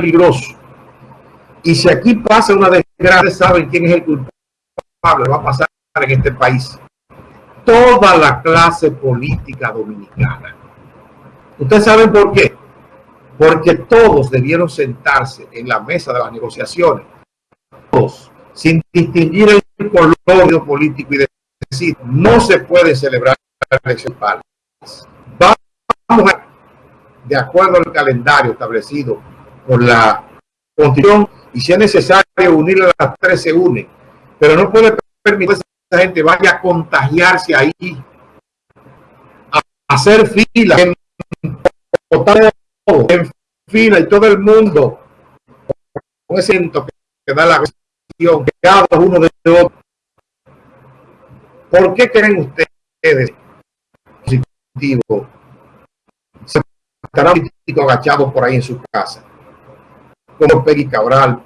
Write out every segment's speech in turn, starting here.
peligroso. Y si aquí pasa una desgracia, saben quién es el culpable, va a pasar en este país. Toda la clase política dominicana. ¿Ustedes saben por qué? Porque todos debieron sentarse en la mesa de las negociaciones, todos, sin distinguir el color político y decir, no se puede celebrar la elección Vamos a, de acuerdo al calendario establecido por la Constitución, y si es necesario unir a las tres se unen, pero no puede permitir que esa gente vaya a contagiarse ahí, a hacer fila, en, en fila y todo el mundo con ese que da la cuestión, que cada uno de otro. ¿Por qué creen ustedes positivo? Se estará político agachado por ahí en su casa como Peggy Cabral,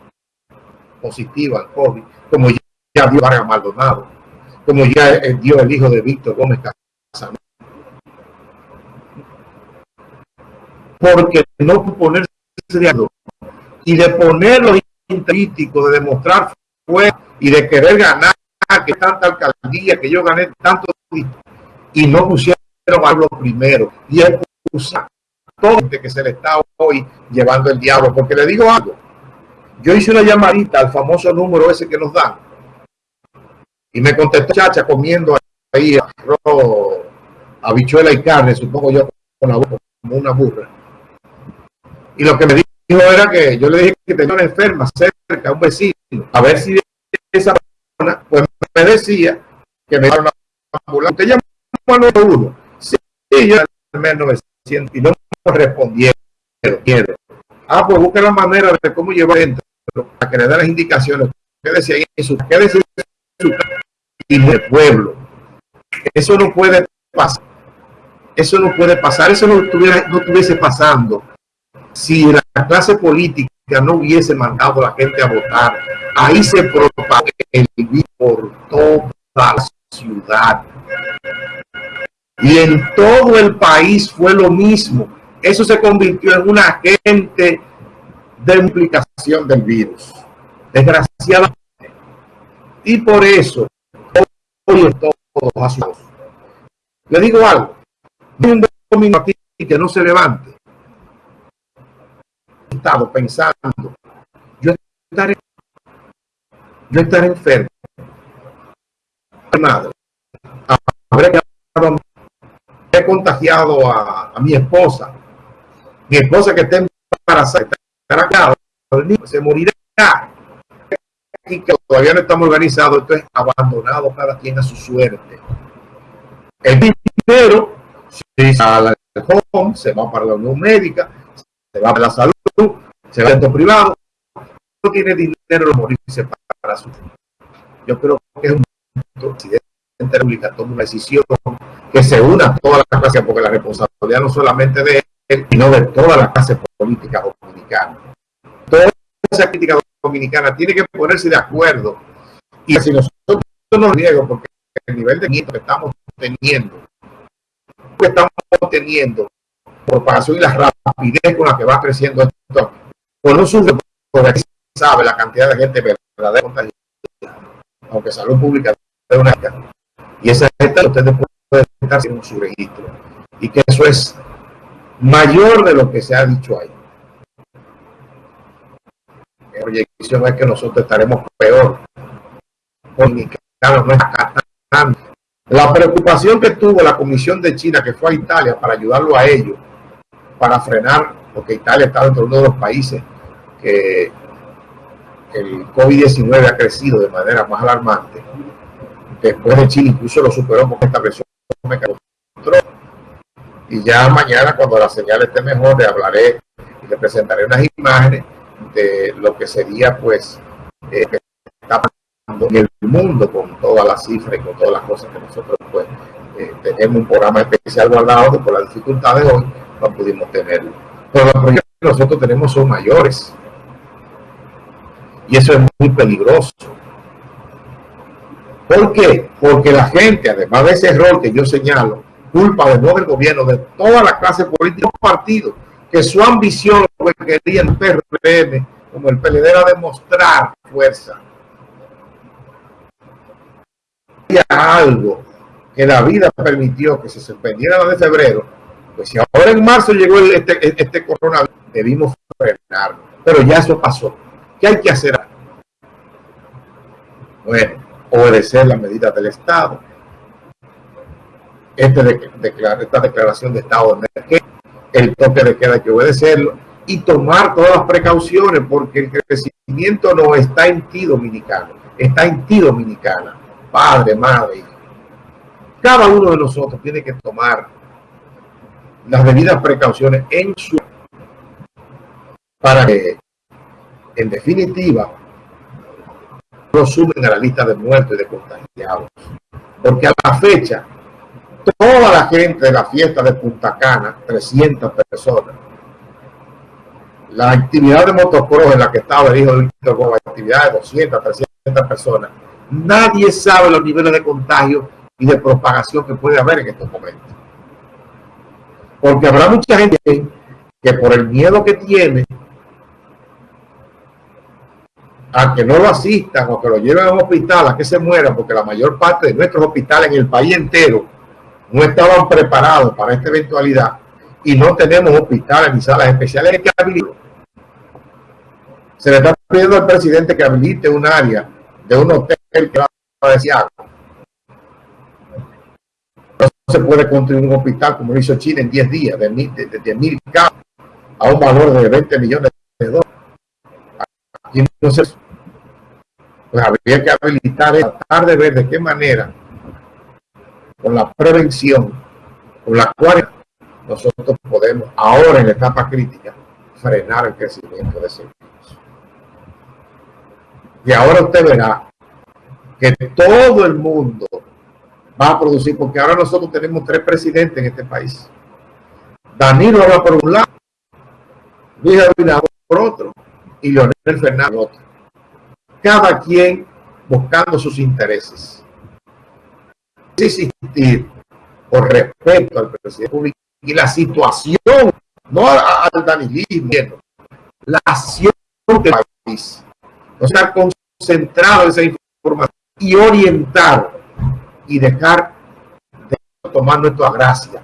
positiva al COVID, como ya dio Vargas Maldonado, como ya dio el hijo de Víctor Gómez Casano. Porque no ponerse de acuerdo y de ponerlo político, de demostrar fuerza y de querer ganar, que tanta alcaldía, que yo gané tanto, y no pusieron a lo primero, y expulsar todo que se le está hoy llevando el diablo. Porque le digo algo, yo hice una llamadita al famoso número ese que nos dan y me contestó chacha comiendo ahí arroz, habichuela y carne, supongo yo, con la boca como una burra. Y lo que me dijo era que yo le dije que tenía una enferma cerca, un vecino, a ver si esa persona, pues me decía que me a una ambulancia. Usted llamó al uno. Sí, yo el 900 y no respondieron. Ah, pues busque la manera de cómo llevar dentro para que le dé las indicaciones. Quédese ahí en quédese en y de pueblo. Eso no puede pasar. Eso no puede pasar. Eso no, estuviera, no estuviese pasando si la clase política no hubiese mandado a la gente a votar. Ahí se propaga el virus por toda la ciudad. Y en todo el país fue lo mismo eso se convirtió en un agente de implicación del virus. Desgraciadamente. Y por eso, hoy todos Le digo algo. No un domingo aquí que no se levante. He estado pensando. Yo estaré, yo estaré enfermo. Madre. Habré contagiado a, a mi esposa mi esposa que está embarazada, estará acá, se morirá. Y que todavía no estamos organizados, esto es abandonado cada quien a su suerte. El dinero se va home, se va para la unión médica, se va para la salud, se va al privado, no tiene dinero lo morirse para su Yo creo que es un presidente de toma una decisión que se una a toda la clase, porque la responsabilidad no solamente de sino de toda la clase política dominicana. Toda esa crítica dominicana tiene que ponerse de acuerdo. Y si nosotros nos niego, porque el nivel de miedo que estamos teniendo, que estamos teniendo, propagación y la rapidez con la que va creciendo esto, con un sube, porque sabe la cantidad de gente verdadera contagiada, aunque salud pública es una y esa gente ustedes pueden estar en su registro y que eso es mayor de lo que se ha dicho ahí. La proyección es que nosotros estaremos peor. La preocupación que tuvo la Comisión de China, que fue a Italia para ayudarlo a ellos, para frenar, porque Italia está dentro de uno de los países que el COVID-19 ha crecido de manera más alarmante. Después de Chile incluso lo superó porque estableció y ya mañana cuando la señal esté mejor le hablaré y le presentaré unas imágenes de lo que sería pues eh, está pasando en el mundo con todas las cifras y con todas las cosas que nosotros pues eh, tenemos un programa especial guardado que por las dificultades de hoy no pudimos tenerlo. Pero los proyectos que nosotros tenemos son mayores. Y eso es muy peligroso. ¿por qué? porque la gente además de ese error que yo señalo culpa de no del gobierno, de toda la clase política, partido, que su ambición que quería el PRM, como el PLD, era demostrar fuerza. Había algo que la vida permitió que se suspendiera la de febrero, pues si ahora en marzo llegó este, este coronavirus, debimos frenarlo. Pero ya eso pasó. ¿Qué hay que hacer? Bueno, obedecer las medidas del Estado. Este esta declaración de estado de el toque de queda hay que obedecerlo y tomar todas las precauciones porque el crecimiento no está en ti dominicano, está en ti dominicana, padre, madre, Cada uno de nosotros tiene que tomar las debidas precauciones en su para que en definitiva no sumen a la lista de muertos y de contagiados. Porque a la fecha toda la gente de la fiesta de Punta Cana 300 personas la actividad de motocross en la que estaba el hijo de Víctor Gómez, actividad de 200, 300 personas, nadie sabe los niveles de contagio y de propagación que puede haber en estos momentos. Porque habrá mucha gente que por el miedo que tiene a que no lo asistan o que lo lleven a un hospital a que se muera, porque la mayor parte de nuestros hospitales en el país entero no estaban preparados para esta eventualidad y no tenemos hospitales ni salas especiales que habiliten. Se le está pidiendo al presidente que habilite un área de un hotel que va a No se puede construir un hospital como lo hizo Chile en 10 días, de 10 mil casos a un valor de 20 millones de dólares. Aquí no pues habría que habilitar, tratar de ver de qué manera, con la prevención, con la cual nosotros podemos, ahora en la etapa crítica, frenar el crecimiento de ese virus. Y ahora usted verá que todo el mundo va a producir, porque ahora nosotros tenemos tres presidentes en este país. Danilo va por un lado, Luis Abinader por otro, y Leonel Fernández por otro cada quien buscando sus intereses. Existir por respeto al presidente público y la situación, no al danilismo, la acción del país. O sea, concentrado esa información y orientar y dejar de tomar nuestra gracia